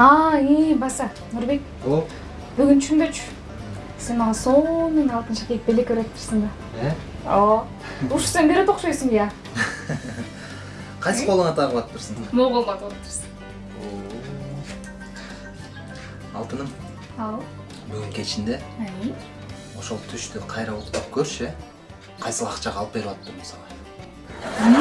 а и баса нұрбек о бүгін түшүнбөчү сен мага сонун алтын шакек белек үйрөтүпсүң да э ооба ушу сен берет окшойсуң ыя кайсы колуңа тагып атыптырсың могул колума тагып атыптырсың алтыным ау бүгүн кечинде ошол түштү кайра уктап көрчү кайсыл акчага алып берип атыптырмын сага